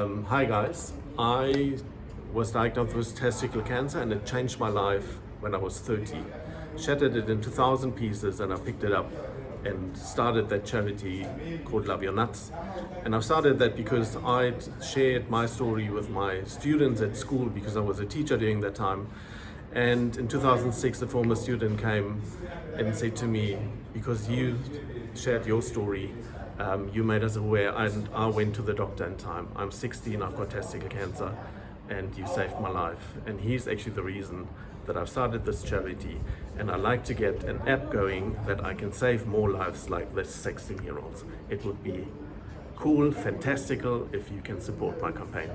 Um, hi guys, I was diagnosed with testicular cancer and it changed my life when I was 30. Shattered it into thousand pieces and I picked it up and started that charity called Love Your Nuts. And I've started that because I'd shared my story with my students at school because I was a teacher during that time. And in 2006, a former student came and said to me, because you shared your story, um, you made us aware and I went to the doctor in time. I'm 16, I've got testicle cancer and you saved my life. And he's actually the reason that I've started this charity and I like to get an app going that I can save more lives like this 16 year olds. It would be cool, fantastical if you can support my campaign.